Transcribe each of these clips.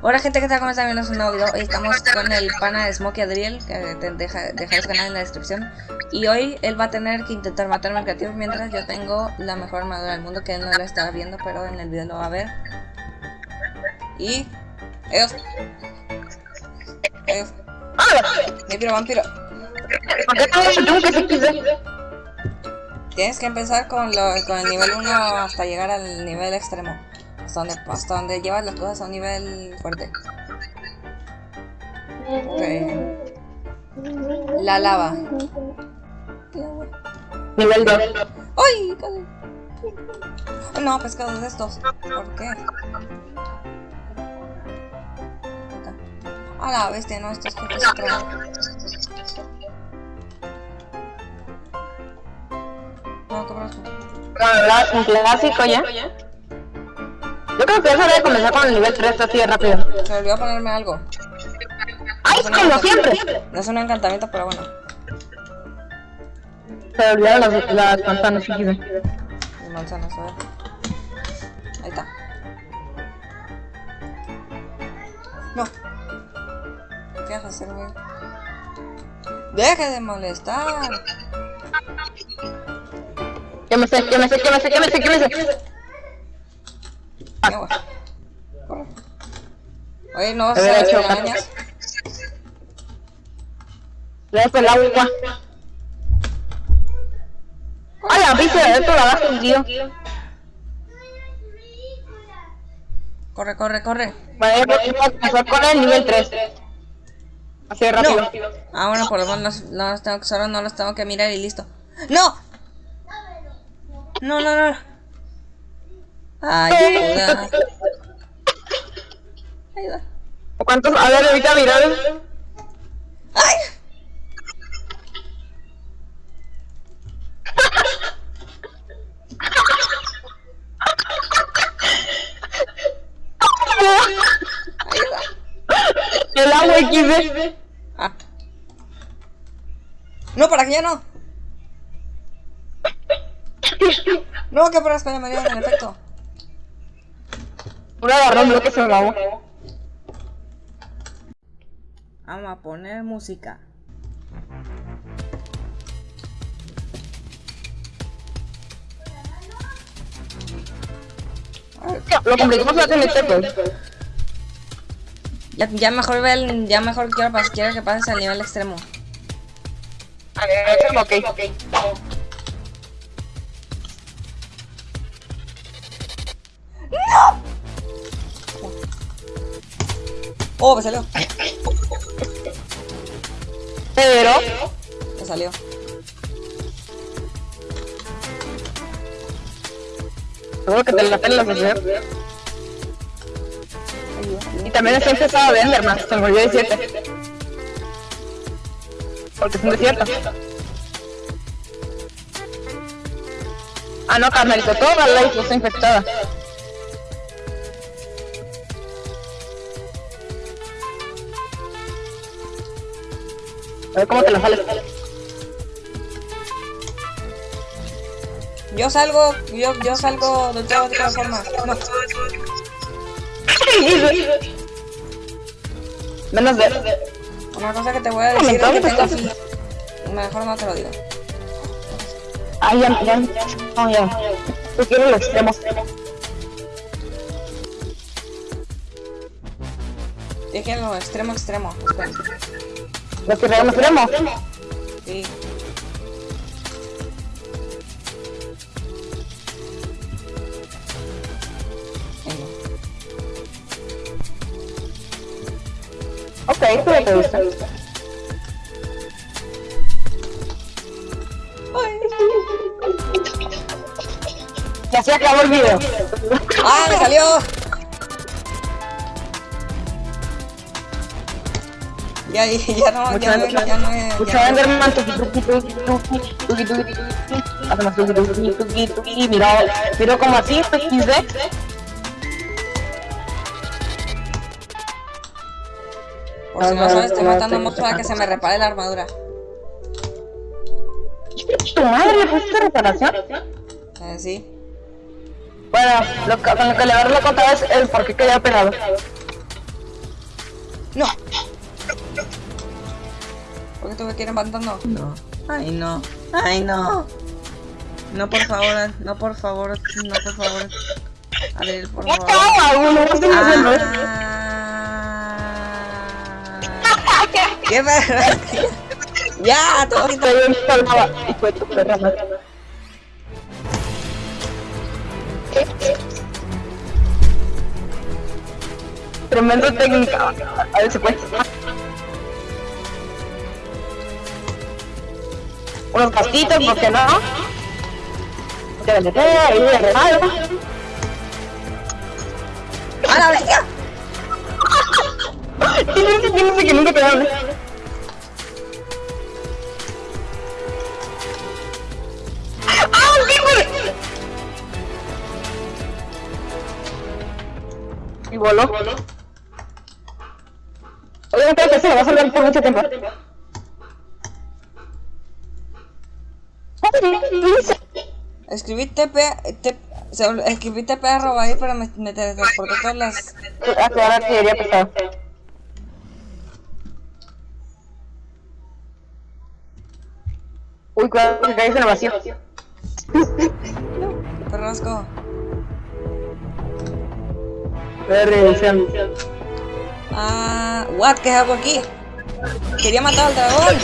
Hola gente, ¿qué tal? ¿Cómo están? Bienvenidos un nuevo video. Hoy estamos con el pana de Smokey Adriel, que te deja, canal en la descripción. Y hoy él va a tener que intentar matarme al creativo mientras yo tengo la mejor armadura del mundo, que él no la está viendo, pero en el video lo va a ver. Y... Ellos... Ellos... Vampiro, vampiro. Tienes que empezar con, lo, con el nivel 1 hasta llegar al nivel extremo. Hasta donde, hasta donde llevas las cosas a un nivel fuerte. Okay. La lava. Nivel 2. ¡Ay! No, pescados de estos. ¿Por qué? A la bestia, no, estos jefes se traen. No, qué brazo. Un clásico ya. Creo que eso debe comenzar con el nivel 3 así de rápido. Se me olvidó ponerme algo. ¡Ay, es como siempre! No es un encantamiento, pero bueno. Se olvidaron las, las manzanas, sí. Las manzanas, a ver. Ahí está. No. ¿Qué vas a hacer, güey? ¡Deje de molestar! ¿Qué me sé? ¿Qué me sé? ¿Qué me sé? ¿Qué me sé? ¿Qué me sé? Ya. Corre. Oye, ¿no vas a hecho arañas? Le el agua. ¡Ay, la de esto la bajo, tío! Corre, corre, corre. Vale, a empezar con el nivel 3. Así de rápido. Ah, bueno, por lo menos los, los tengo que, solo no los tengo que mirar y listo. ¡No! No, no, no. Ayuda. Ayuda. ¿Cuántos? A ver, ahorita mirar. ¡Ay! Ayuda. El agua XD. Ah. No, para que ya no. No, que las me dio en efecto. Una agarró bloque se me agua. Vamos a poner música. Lo complicamos la TNT. Ya, ya mejor ve el, ya mejor quiero, quiero que pases al nivel extremo. A ver, ok. Oh, me salió. Pero, Me salió. seguro que te la pelas hacer. Y también está empezado de Enderman, se me olvidó decirte. Porque es un desierto. Ah, no, carnalito, toda la isla está infectada. A ver cómo te la sales. Yo salgo, yo, yo salgo de todas, de todas formas. No. Menos de... Una cosa que te voy a decir es que tengo aquí. Mejor no te lo digo. Ay, ya, ya, no, ya. Tú quieres los extremos. Dije lo extremo, extremo. Espera. Los que regalamos extremos. Sí. Ok, tú ya te gusta. Ya se acabó el video. ¡Ah, me salió! Ya, ya, ya no, ya, no, ya no es. Mucho Enderman, tuki tuki tuki tuki tuki tuki tuki Hacemos tuki tuki tuki tuki Mira, mira como así, XD. Por si no sabes, estoy matando a monstruos para que se me repare la armadura. ¿Tu madre le pusiste reparación? Eh, sí. Bueno, lo que, con lo que le agarré la conta es el por qué quedó pegado. ¡No! ¿Por qué tuve que ir levantando? No. Ay, no. Ay, no. No, por favor. No, por favor. No, por favor. Adriel, por favor. ¡Ah. ¡Qué perra! ¡Ya! Todo. Estoy bien. Tremenda técnica. A ver si puede. Unos gastitos, ¿por qué no? De vender, y de regalo. ¡A la bestia! ¿Quién dice quién dice que nunca te hable? ¡Ah, sí, güey! Y voló. Obviamente que se lo va a salvar por mucho tiempo. Escribí TP, te- se- escribí TP arroba ahí, pero me, me todas las... Ah, claro, artillería pesada. Uy, cuidado que caes en el vacío. Perrasco. Reducción. Ah, what? ¿Qué hago aquí? Quería matar al dragón.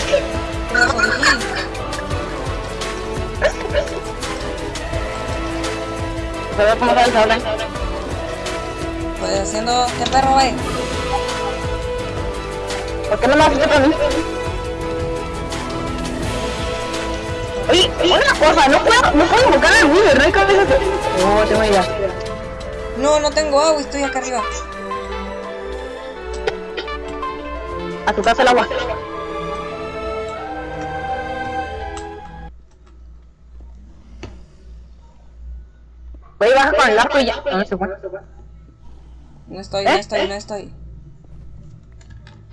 Gil. ¿Sabes cómo sabes hablar? Pues haciendo... ¿Qué perro ve? ¿Por qué no me haces para mí? Oye, una cosa, no puedo, no puedo invocar al Wither, no hay cabeza que... No, tengo idea. No, no tengo agua, estoy acá arriba. A tu casa el agua. Voy a bajar con el arco y ya. No, no se fue. No estoy, no estoy, no estoy.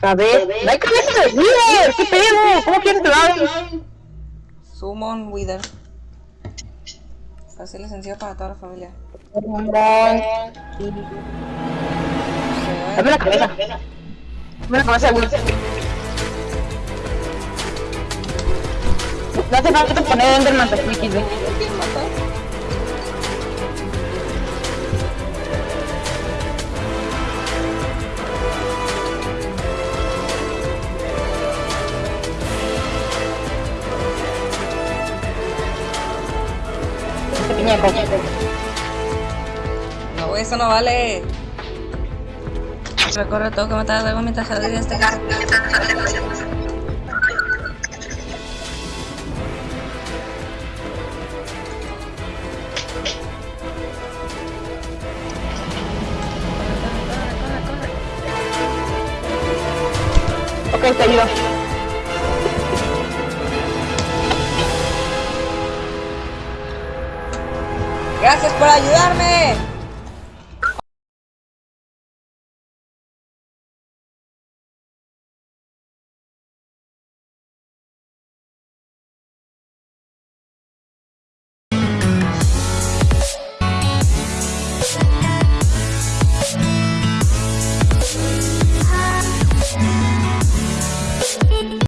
A ver, no hay cabeza de Wither, ¿qué pedo? ¿Cómo quieres que lo? Summon Wither. Fácil y sencillo para toda la familia. Dame la cabeza. Dame la cabeza de Wither. No hace falta poner Enderman de No, eso no vale. Recorre todo que matar a dragón mientras Adriel este carro. Ok, te ayudo. Gracias por ayudarme.